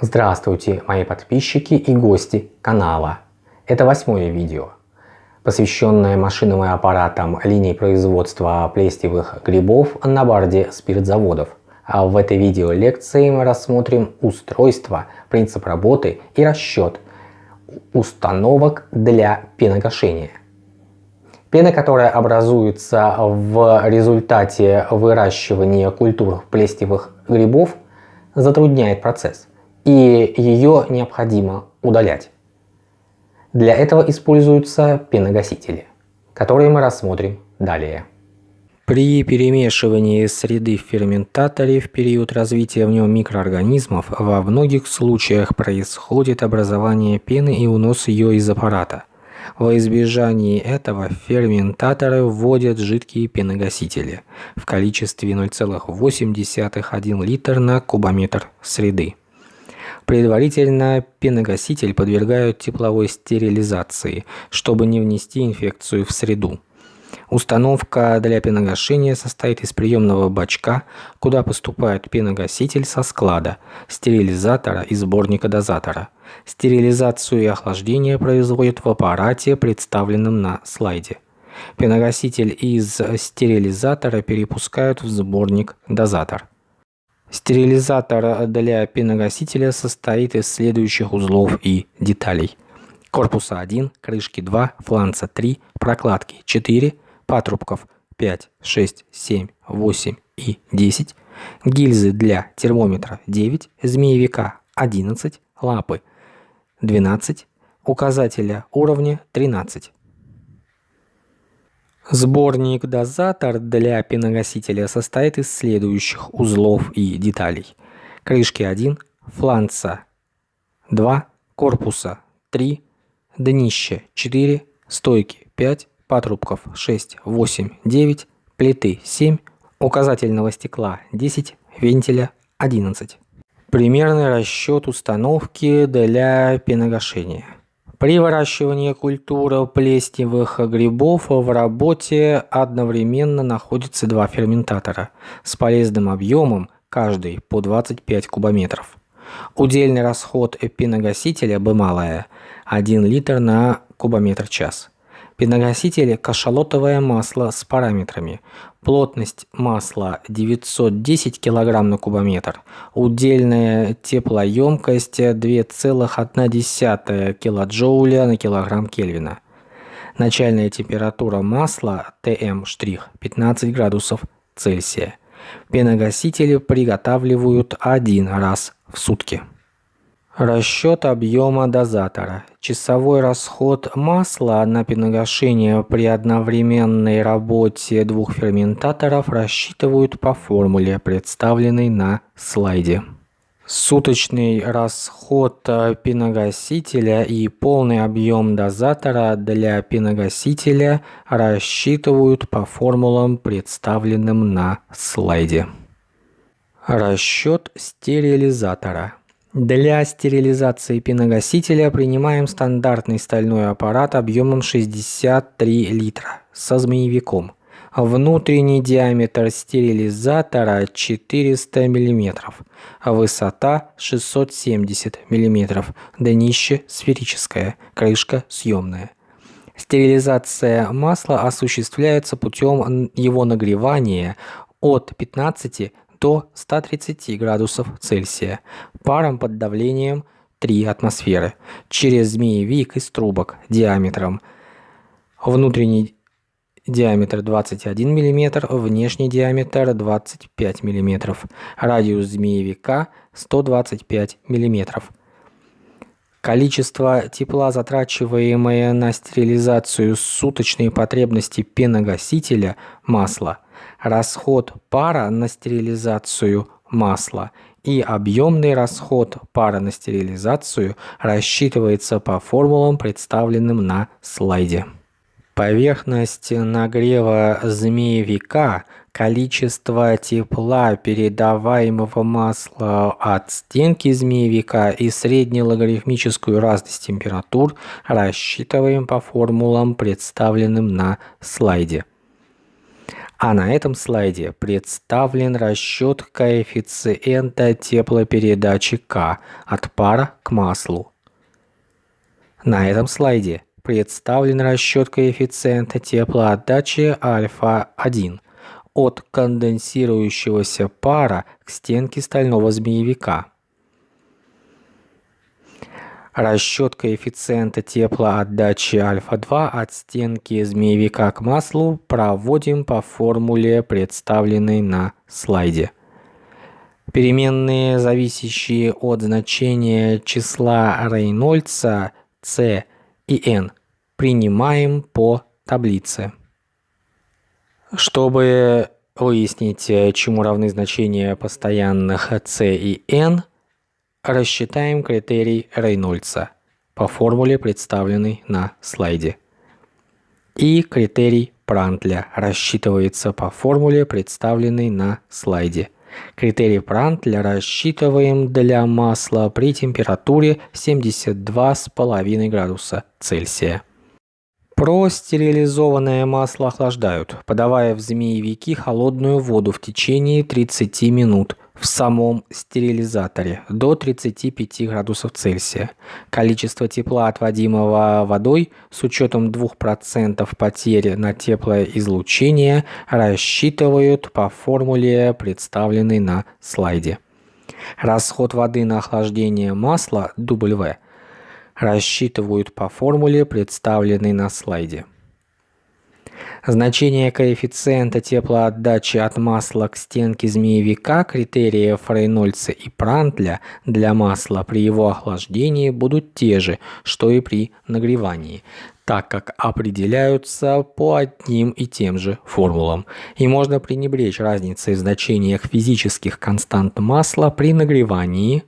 Здравствуйте, мои подписчики и гости канала. Это восьмое видео, посвященное машинам и аппаратам линии производства плестевых грибов на борде спиртзаводов. А в этой видео лекции мы рассмотрим устройство, принцип работы и расчет установок для пеногашения. Пена, которая образуется в результате выращивания культур плестевых грибов, затрудняет процесс, и ее необходимо удалять. Для этого используются пеногасители, которые мы рассмотрим далее. При перемешивании среды в ферментаторе в период развития в нем микроорганизмов во многих случаях происходит образование пены и унос ее из аппарата – во избежание этого ферментаторы вводят жидкие пеногасители в количестве 0,8 литр на кубометр среды. Предварительно пеногаситель подвергают тепловой стерилизации, чтобы не внести инфекцию в среду. Установка для пеногашения состоит из приемного бачка, куда поступает пеногаситель со склада, стерилизатора и сборника дозатора. Стерилизацию и охлаждение производят в аппарате, представленном на слайде. Пеногаситель из стерилизатора перепускают в сборник дозатор. Стерилизатор для пеногасителя состоит из следующих узлов и деталей. Корпуса 1, крышки 2, фланца 3, прокладки 4, патрубков 5, 6, 7, 8 и 10, гильзы для термометра 9, змеевика 11, лапы 12, указателя уровня 13. Сборник-дозатор для пеногасителя состоит из следующих узлов и деталей. Крышки 1, фланца 2, корпуса 3, днище 4, стойки 5, патрубков 6, 8, 9, плиты 7, указательного стекла 10, вентиля 11. Примерный расчет установки для пеногашения. При выращивании культуры плесневых грибов в работе одновременно находятся два ферментатора с полезным объемом, каждый по 25 кубометров. Удельный расход пеногасителя B малая 1 литр на кубометр час. Пеногаситель – кашалотовое масло с параметрами. Плотность масла 910 кг на кубометр. Удельная теплоемкость 2,1 килоджоуля на килограмм Кельвина. Начальная температура масла ТМ' 15 градусов Цельсия. Пеногасители приготавливают один раз в сутки. Расчет объема дозатора. Часовой расход масла на пеногашение при одновременной работе двух ферментаторов рассчитывают по формуле, представленной на слайде. Суточный расход пеногасителя и полный объем дозатора для пеногасителя рассчитывают по формулам, представленным на слайде. Расчет стерилизатора. Для стерилизации пеногасителя принимаем стандартный стальной аппарат объемом 63 литра со змеевиком. Внутренний диаметр стерилизатора 400 мм, высота 670 мм, днище сферическое, крышка съемная. Стерилизация масла осуществляется путем его нагревания от 15 до 130 градусов Цельсия паром под давлением 3 атмосферы через змеевик из трубок диаметром внутренний диаметр 21 мм, внешний диаметр 25 мм, радиус змеевика 125 мм. Количество тепла, затрачиваемое на стерилизацию суточной потребности пеногасителя масла расход пара на стерилизацию масла и объемный расход пара на стерилизацию рассчитывается по формулам, представленным на слайде. Поверхность нагрева змеевика, количество тепла, передаваемого масла от стенки змеевика и среднелогарифмическую разность температур рассчитываем по формулам, представленным на слайде. А на этом слайде представлен расчет коэффициента теплопередачи К от пара к маслу. На этом слайде представлен расчет коэффициента теплоотдачи альфа-1 от конденсирующегося пара к стенке стального змеевика. Расчет коэффициента теплоотдачи альфа-2 от стенки змеевика к маслу проводим по формуле, представленной на слайде. Переменные, зависящие от значения числа Рейнольдса C и N, принимаем по таблице. Чтобы выяснить, э, чему равны значения постоянных c и n, рассчитаем критерий Рейнольдса по формуле, представленной на слайде. И критерий Прантля рассчитывается по формуле, представленной на слайде. Критерий Прантля рассчитываем для масла при температуре 72,5 градуса Цельсия. Простерилизованное масло охлаждают, подавая в змеевики холодную воду в течение 30 минут в самом стерилизаторе до 35 градусов Цельсия. Количество тепла, отводимого водой, с учетом 2% потери на теплоизлучение, рассчитывают по формуле, представленной на слайде. Расход воды на охлаждение масла W рассчитывают по формуле, представленной на слайде. Значение коэффициента теплоотдачи от масла к стенке змеевика критериев Рейнольдса и Прантля для масла при его охлаждении будут те же, что и при нагревании, так как определяются по одним и тем же формулам. И можно пренебречь разницей в значениях физических констант масла при нагревании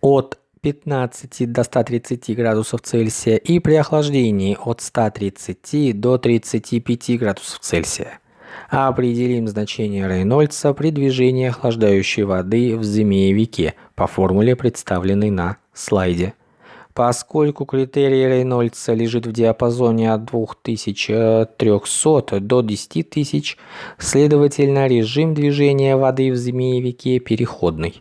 от 15 до 130 градусов Цельсия и при охлаждении от 130 до 35 градусов Цельсия. Определим значение Рейнольдса при движении охлаждающей воды в змеевике по формуле, представленной на слайде. Поскольку критерий Рейнольдса лежит в диапазоне от 2300 до 10 тысяч, следовательно режим движения воды в змеевике переходный.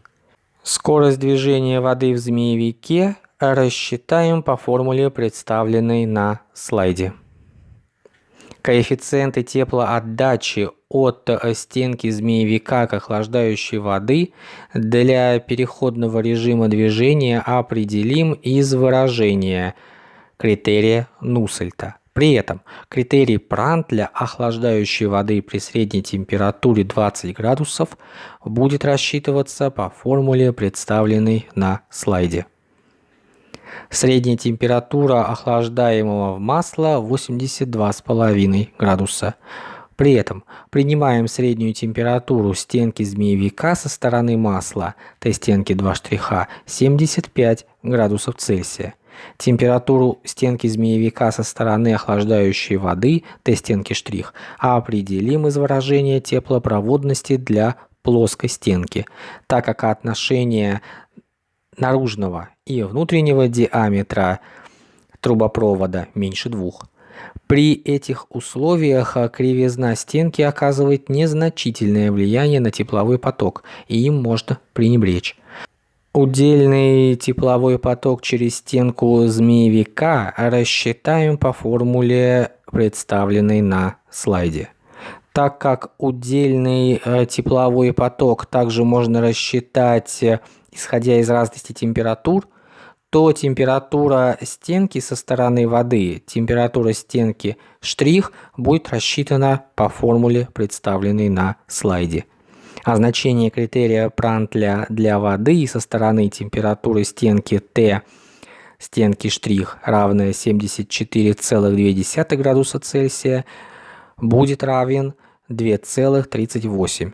Скорость движения воды в змеевике рассчитаем по формуле, представленной на слайде. Коэффициенты теплоотдачи от стенки змеевика к охлаждающей воды для переходного режима движения определим из выражения критерия Нуссельта. При этом критерий Прантля охлаждающей воды при средней температуре 20 градусов будет рассчитываться по формуле, представленной на слайде. Средняя температура охлаждаемого масла 82,5 градуса. При этом принимаем среднюю температуру стенки змеевика со стороны масла, Т-стенки 2 штриха, 75 градусов Цельсия. Температуру стенки змеевика со стороны охлаждающей воды, Т-стенки штрих, определим из выражения теплопроводности для плоской стенки, так как отношение наружного и внутреннего диаметра трубопровода меньше двух. При этих условиях кривизна стенки оказывает незначительное влияние на тепловой поток, и им можно пренебречь. Удельный тепловой поток через стенку змеевика рассчитаем по формуле, представленной на слайде. Так как удельный э, тепловой поток также можно рассчитать, э, исходя из разности температур, то температура стенки со стороны воды, температура стенки штрих будет рассчитана по формуле, представленной на слайде а значение критерия Прантля для воды со стороны температуры стенки Т стенки штрих равная 74,2 градуса Цельсия будет равен 2,38.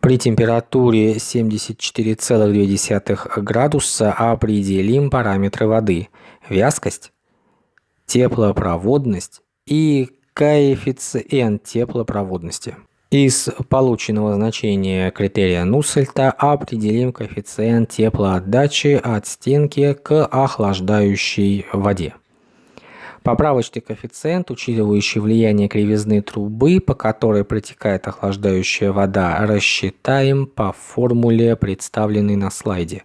При температуре 74,2 градуса определим параметры воды – вязкость, теплопроводность и коэффициент теплопроводности. Из полученного значения критерия Нуссельта определим коэффициент теплоотдачи от стенки к охлаждающей воде. Поправочный коэффициент, учитывающий влияние кривизны трубы, по которой протекает охлаждающая вода, рассчитаем по формуле, представленной на слайде.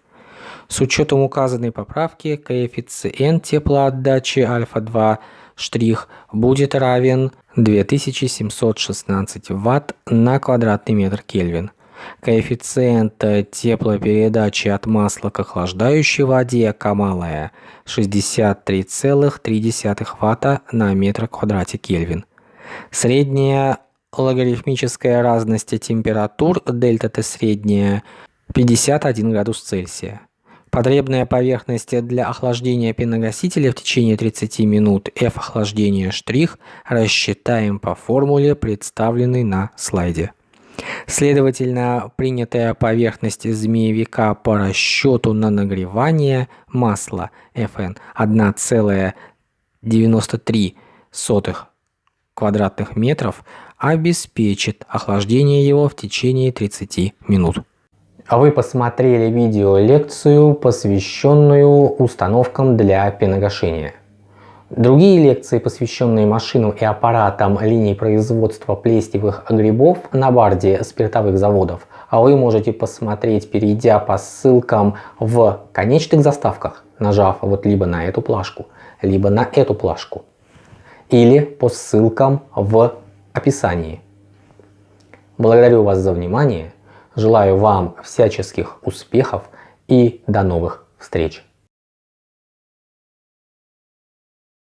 С учетом указанной поправки коэффициент теплоотдачи альфа-2 штрих будет равен 2716 Вт на квадратный метр Кельвин. Коэффициент теплопередачи от масла к охлаждающей воде Камалая 63,3 Вт на метр квадрате Кельвин. Средняя логарифмическая разность температур дельта Т средняя 51 градус Цельсия. Потребная поверхность для охлаждения пеногасителя в течение 30 минут F охлаждения штрих рассчитаем по формуле, представленной на слайде. Следовательно, принятая поверхность змеевика по расчету на нагревание масла FN 1,93 квадратных метров обеспечит охлаждение его в течение 30 минут. А вы посмотрели видео-лекцию, посвященную установкам для пеногашения. Другие лекции, посвященные машинам и аппаратам линий производства плестевых грибов на барде спиртовых заводов, а вы можете посмотреть, перейдя по ссылкам в конечных заставках, нажав вот либо на эту плашку, либо на эту плашку, или по ссылкам в описании. Благодарю вас за внимание. Желаю вам всяческих успехов и до новых встреч!